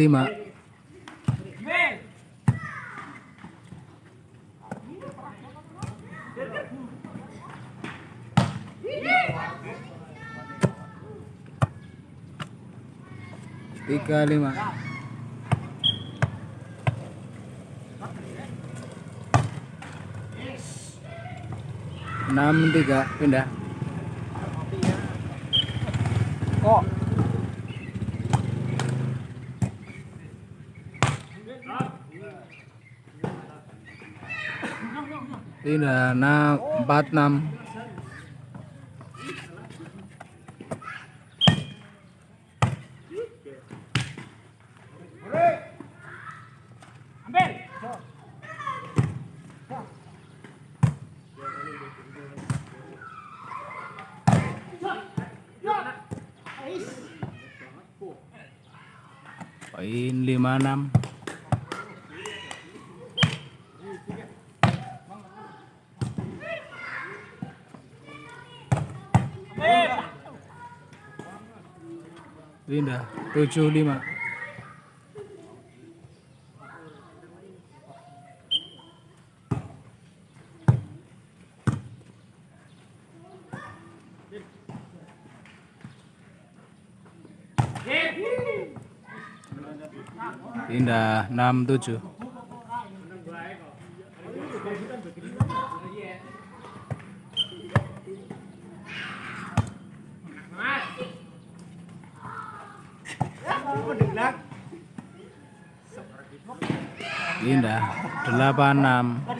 lima tiga lima. Enam tiga. Pindah. Kok? pindah enam empat enam ambil poin lima enam Indah 75 Indah 67 86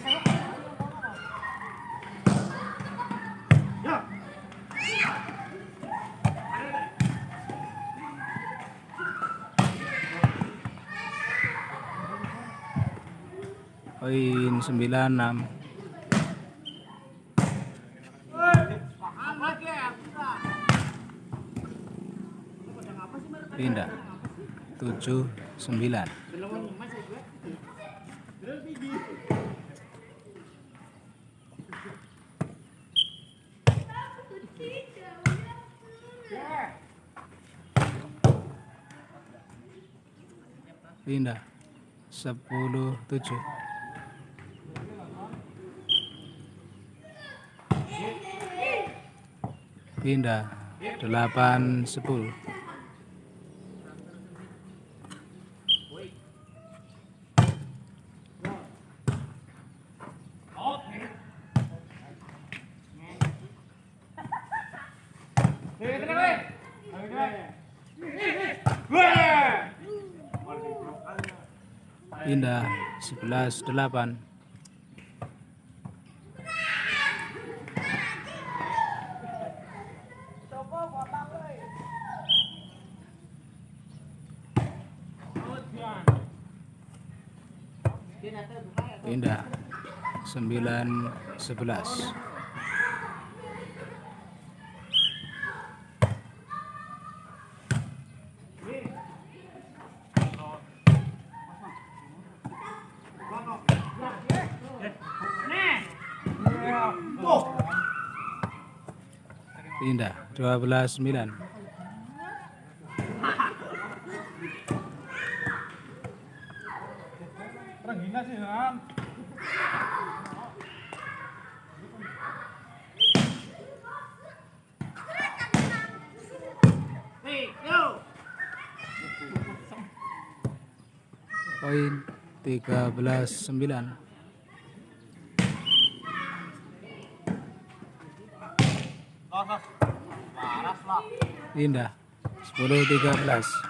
Poin 96 Pindah. 79 sepuluh tujuh. Pindah. Delapan sepuluh 11 8 Indah 9 11 Dinda belas sembilan, Poin 13-9 lah. pindah sepuluh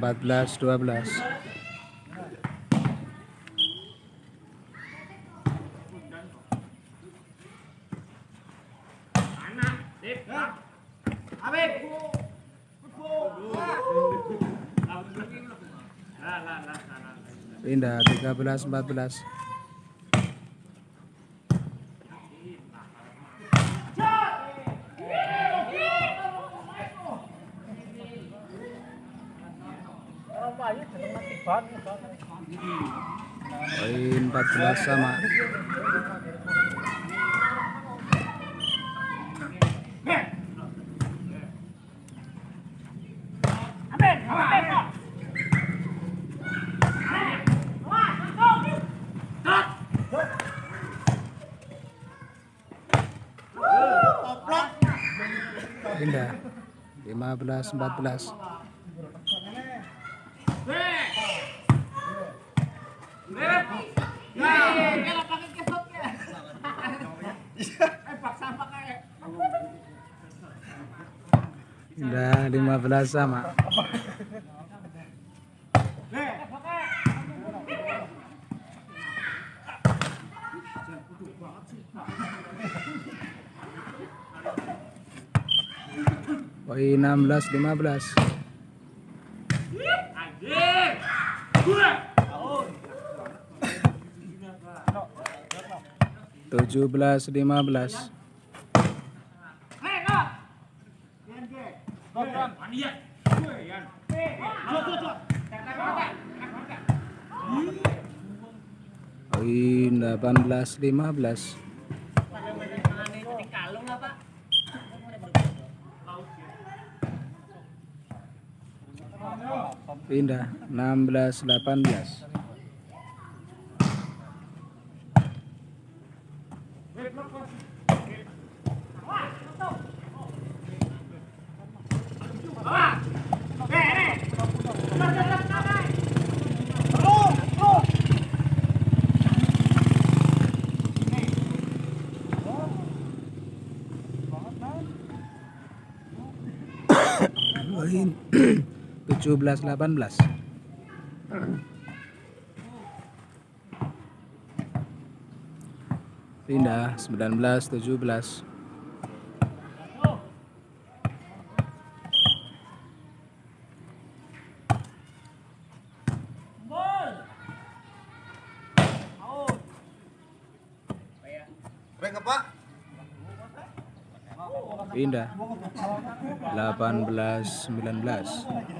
14 12. Indah 13 14. Poin 14 sama. Indah 15 14. Indah 15 sama. Poin 16 15. 17, 15. 18 15. Pindah 16 18. 17 18 pindah 19 17 pindah. 18 19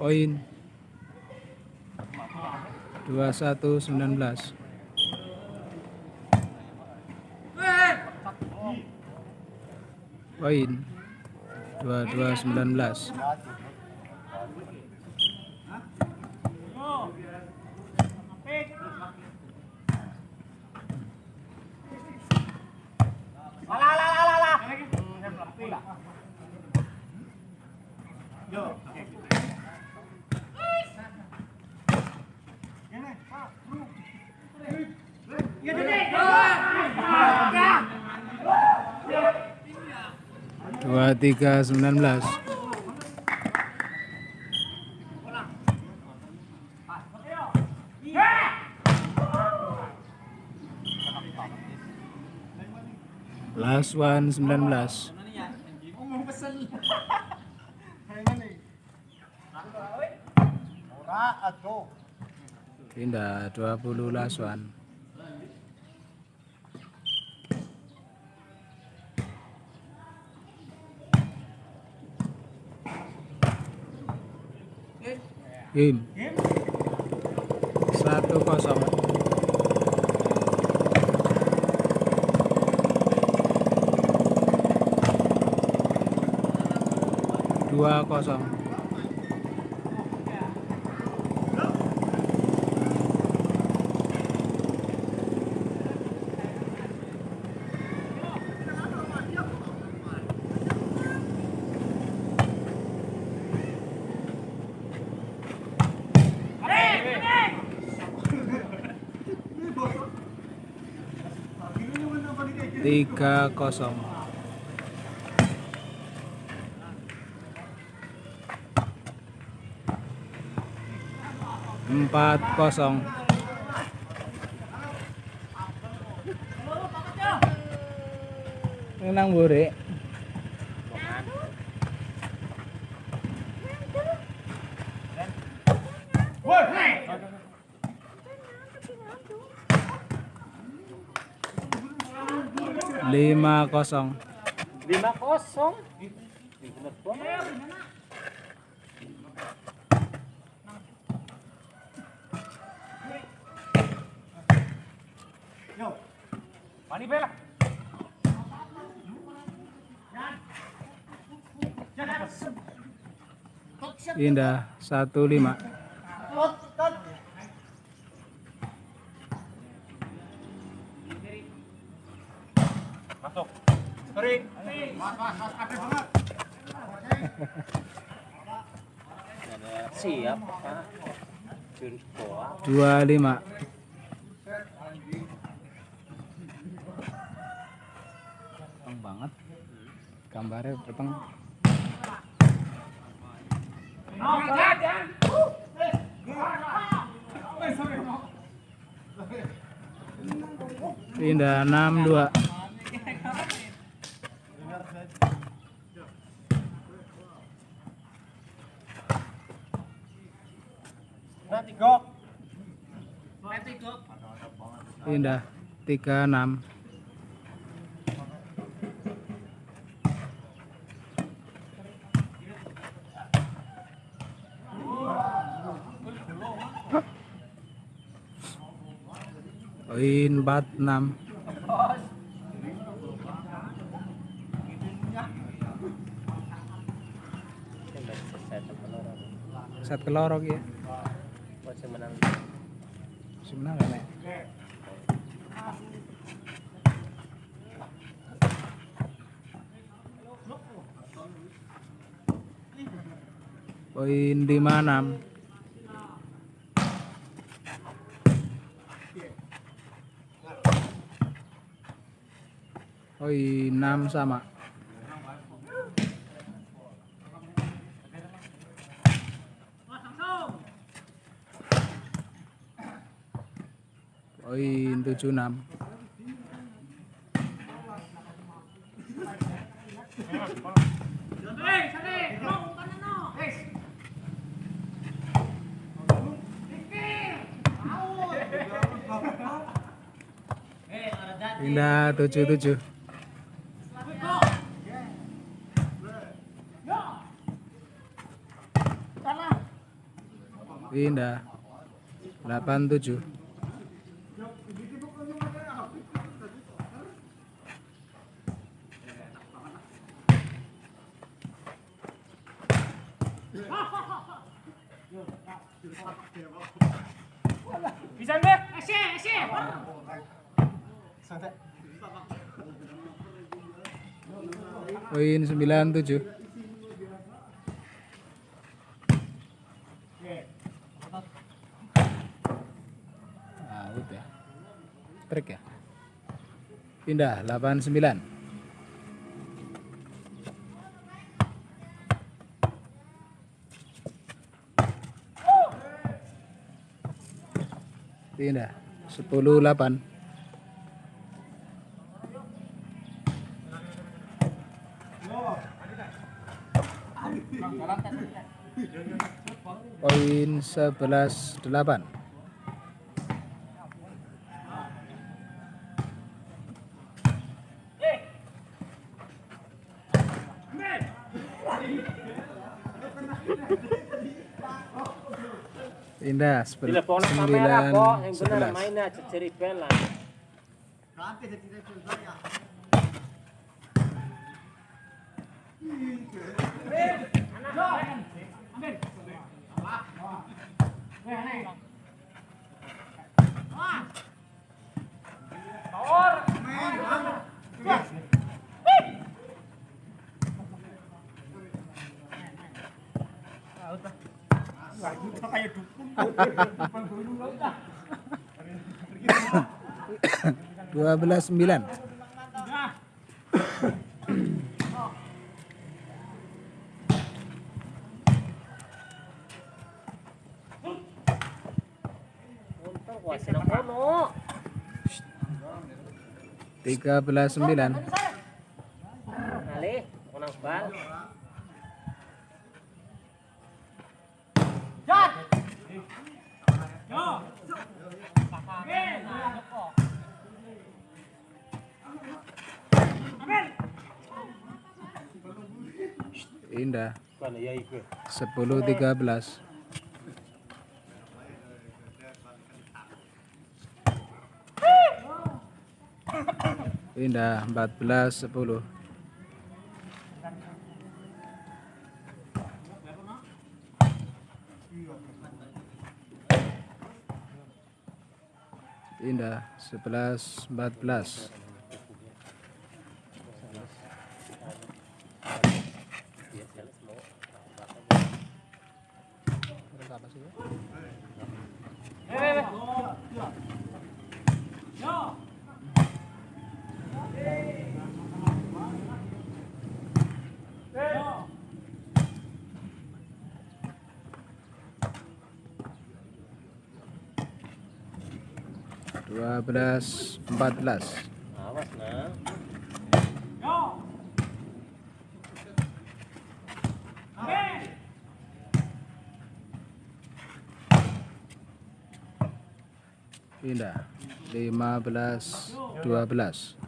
Poin. Dua satu sembilan belas. Poin. Dua dua sembilan belas. Dua tiga sembilan belas. Rizwan 19 Ora aduh. Pindah 20 Laswan Satu kosong. Dua kosong tiga kosong. Empat kosong. Nang buri lima kosong Lima kosong. Yo. Mani bela. indah satu lima Kering. Mas, mas, mas, ada banget. Siap, Pak. Dua lima peteng banget gambarnya peteng pindah enam dua Nah, tiga. Pindah tiga enam poin empat enam Yang dari selesai temen orang. set kelorok ya Masih menang. sebenarnya nek poin lima enam poin enam sama. Poin tujuh enam pindah tujuh tujuh pindah delapan tujuh Bisa deh. Asyik, asyik. Poin sembilan tujuh. Out ya. Trik ya. Pindah delapan sembilan. Pindah sepuluh delapan Poin 11 8. Indah Bila phone kamera 9 kok, yang benar 11 mainnya ceceripen lah. dua belas sembilan tiga belas sembilan Indah. 10 13. Pindah 14 10. Pindah 11 14. 12 14 Awas nah. Pindah. 15 12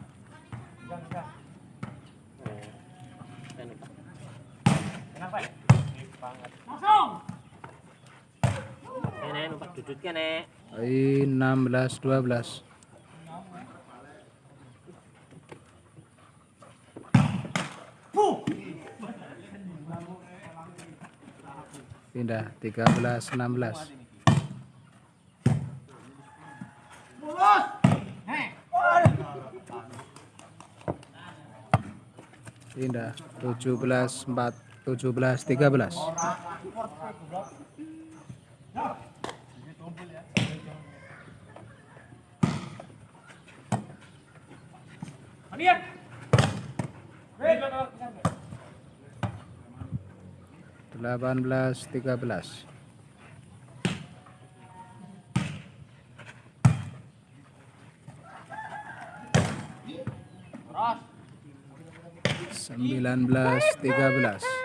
16 12 pindah 13 16 pindah 17 4 17 13 Delapan belas tiga belas. Sembilan belas tiga belas.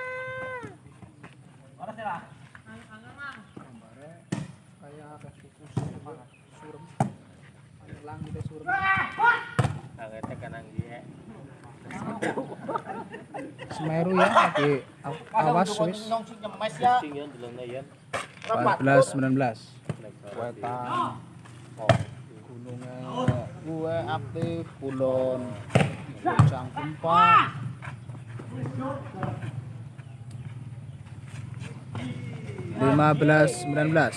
Kagak kanang dia. Semeru ya lagi aw- awas wis Sing yan dulong na yan. 14 19 Wetan. gunungnya gue aktif kulon. Gempa. Lima belas sembilan belas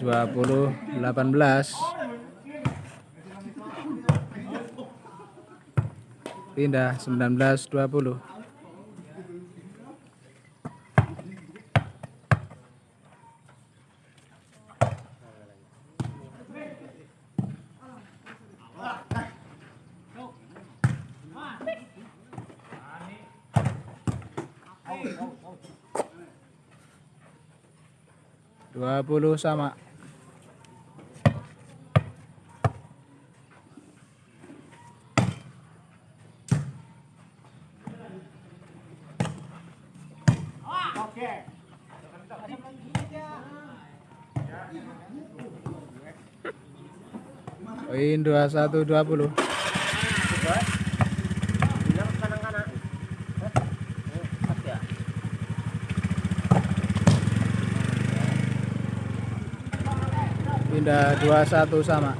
Pindah 20 18. Pindah 19 20. Dua puluh sama. Pin 2120. Pindah 21 sama.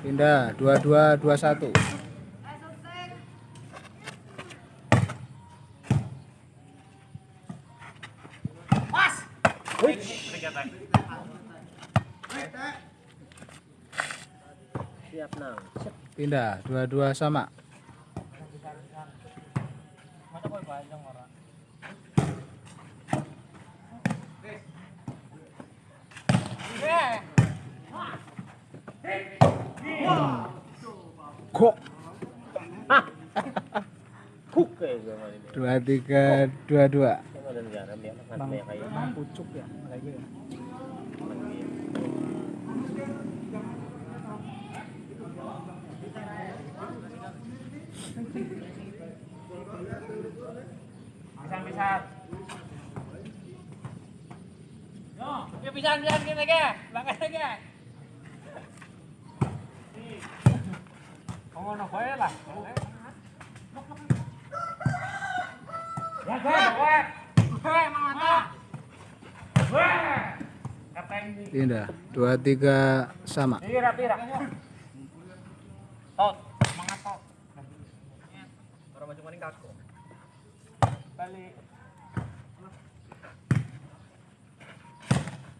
Pindah 2221. kata. Siap nang. Pindah, dua-dua sama. Kok. Dua tiga dua dua lagi ya. Yo, yo pisang-pisang gini ke. Bakal ke. Kau ngono bae lah. Ya, gue, gue. Gue, mata. Gue. Pindah dua tiga sama. Tira, tira. Tot, semangat tot. Orang macam maning kaku. Balik.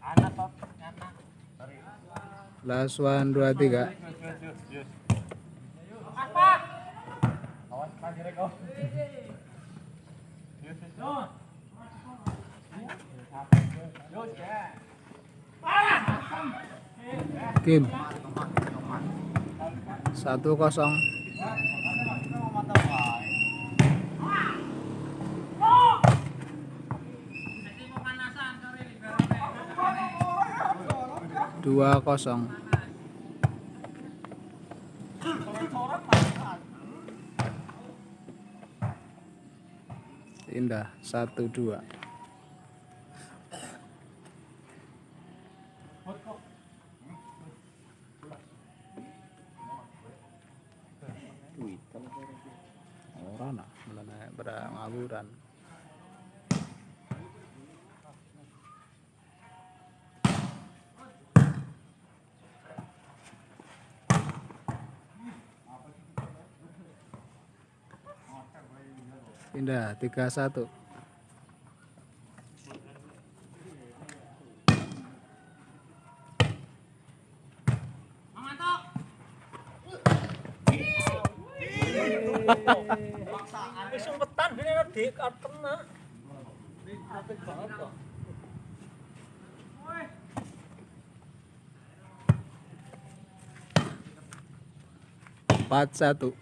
Anak tot, anak. Sorry. Last one dua tiga. Awas, oh. Yus, yus. Kim satu kosong. Dua kosong. Indah satu dua. duit kalau orang nak sebenarnya Empat satu.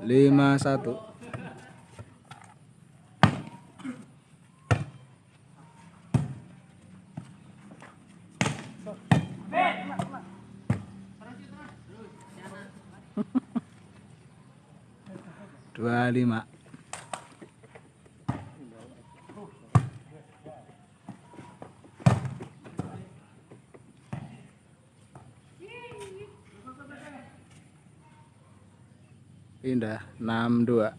Lima satu. Dua lima. Pindah 62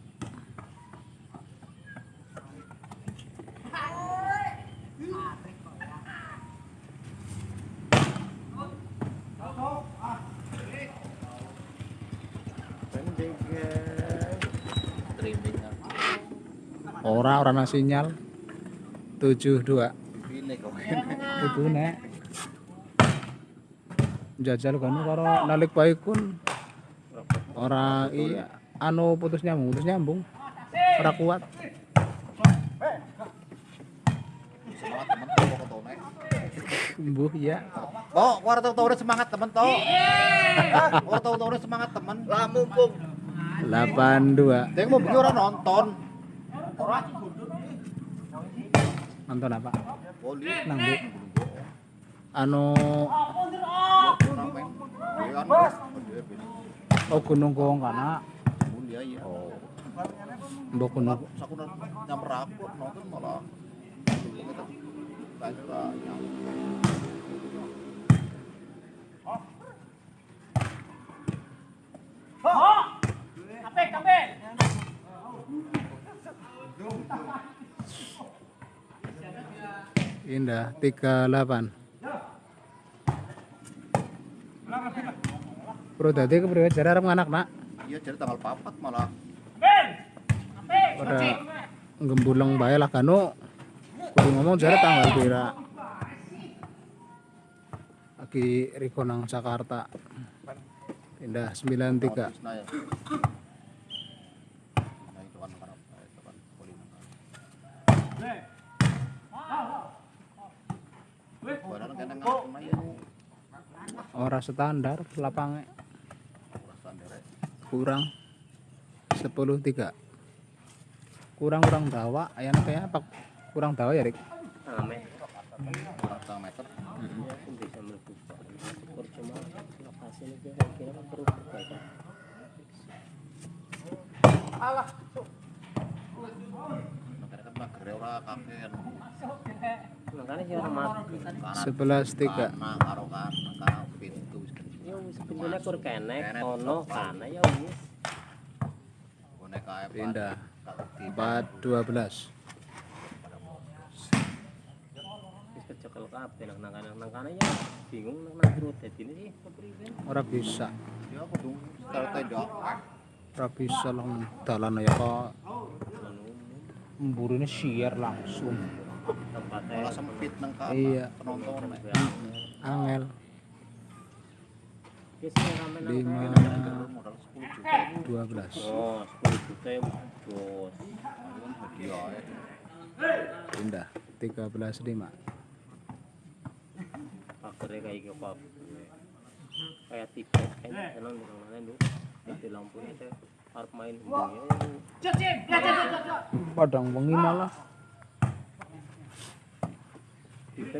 Training ora ora nang sinyal. 72 ini kok. itu nek. Jajal kan karo nalik baikun. Ora iya anu putus nyambung putus nyambung. Ora kuat. Semangat temen ketone. mbuh ya Oh, war tau tau semangat temen. Hah, war tau tau semangat temen. Lah mumpung. 82 Deng mau beli orang nonton. nonton apa? Nang bu anu. Oh gunung kong kana Mulia ya. Oh. mbok Saku nyamper aku nonton malah. Banyak banyak. Kapek, kapek. indah 38 Bro tadi kepriwe jare arep nganak nak Iya jadi tanggal papat malah. pada gembuleng bae lah kanu kudu ngomong jare tanggal pira lagi Riko nang Jakarta. Pindah 93 Nah ya. Nah kurang 10 3 kurang kurang dawa ayana kayak apa kurang dawa ya Rik Ame. Kurang setengah meter. Bisa lokasi ini perlu. Sebelas tiga. Ya wis pintunya kur kenek, kono kana ya wis. Pindah Di 4 12 Wis kecekel kabeh nang nang nang kana ya. Bingung nang nang dadine sih kepriwe. ora bisa. Ya ora bisa lang dalan ya kok. Mburine siar langsung. Tempatnya sempit nang Iya. penonton. angel kan hadiah ya. pindah 13 5 Akhirnya kayak gitu apa? Kayak tipe kan, senang di padang malah Tipe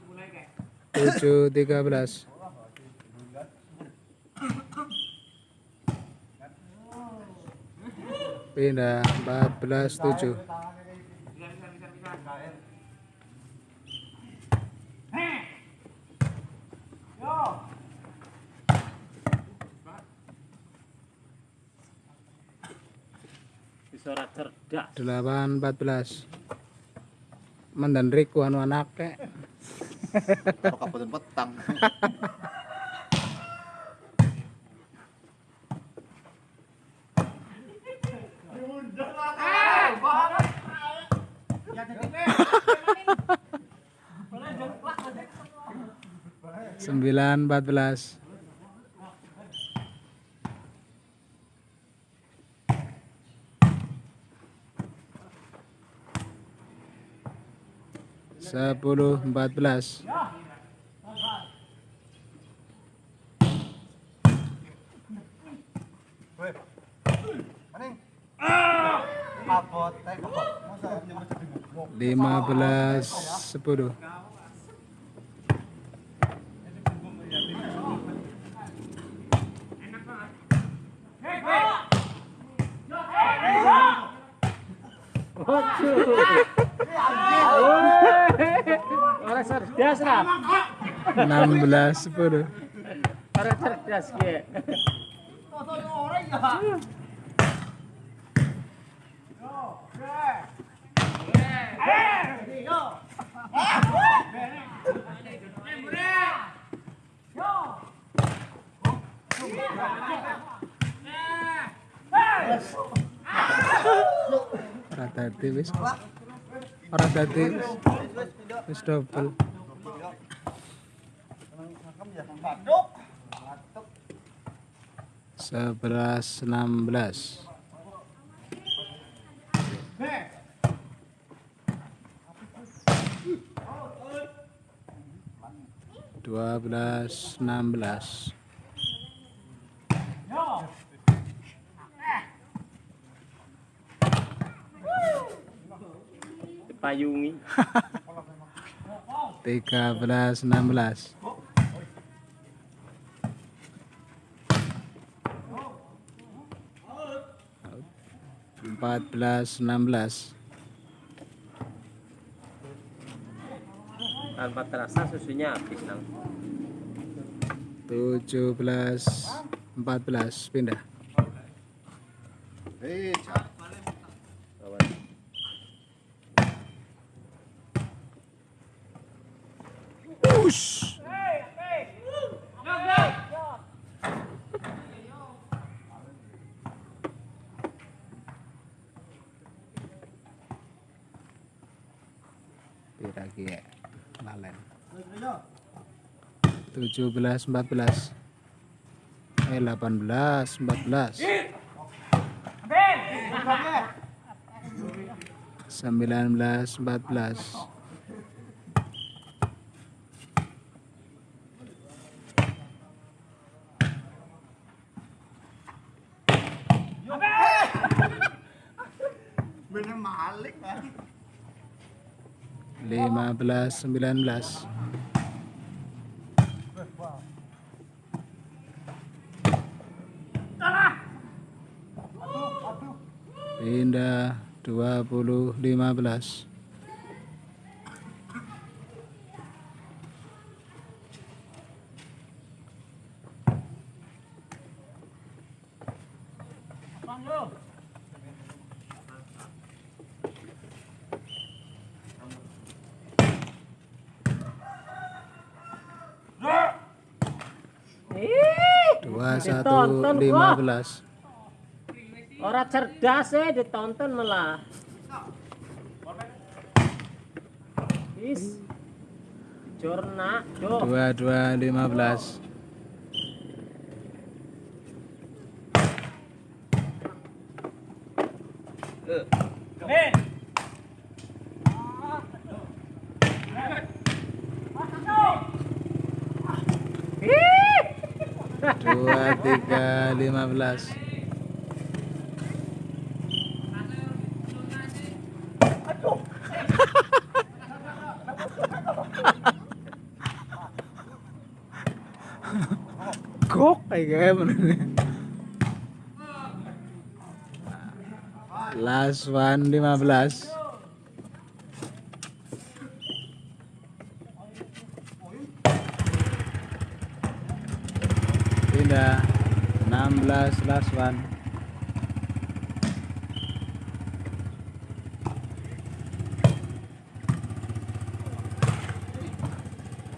7 13 pindah 14 7 delapan empat belas. Mendendrik wanwanake Karo kabupaten petang. sembilan empat belas 10 14 15 10 belas sepuluh. Orang cerdas lah. 16 10 Orang cerdas ya. wis ora dadi wis double. Sebelas enam belas. Dua belas enam belas Payungi. tiga belas enam belas empat belas enam belas Tanpa terasa susunya habis nang. tujuh belas empat belas pindah Eh, 17 14 eh 18 14 19 14 bener malik lah. 15 19 pindah 20 15 21 Ditonton, gua. 15 Orang cerdas ya ditonton malah. Is. Jorna, do. 22 15 dua tiga lima belas gaya bener last one lima belas. Pindah. 16 last one.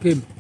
Game